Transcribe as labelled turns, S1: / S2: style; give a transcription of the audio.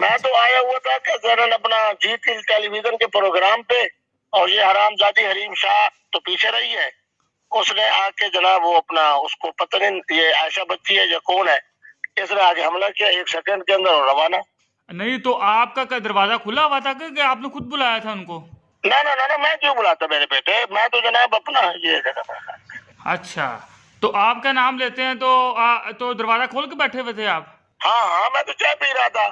S1: मैं तो आया हुआ था कि जरन अपना जी टेलीविज़न के प्रोग्राम पे और ये हरामजादी हरीम शाह तो पीछे रही है। उसने आके जनाब वो अपना उसको पता नहीं ये आयशा बच्ची है या कौन है इसने आगे हमला किया एक सेकंड के अंदर रवाना।
S2: नहीं तो आपका क्या दरवाज़ा खुला हुआ था कि आपने खुद बुलाया था उनको?
S1: ना ना ना ना मैं क्यों बुलाता मेरे बेटे? मैं तो जनाब अपना ये
S2: अच्छा। तो आपका नाम लेते हैं तो आ, तो दरवाज़ा खोल के बैठे हुए थे आप?
S1: हाँ हाँ मैं तो चाय पी रहा था।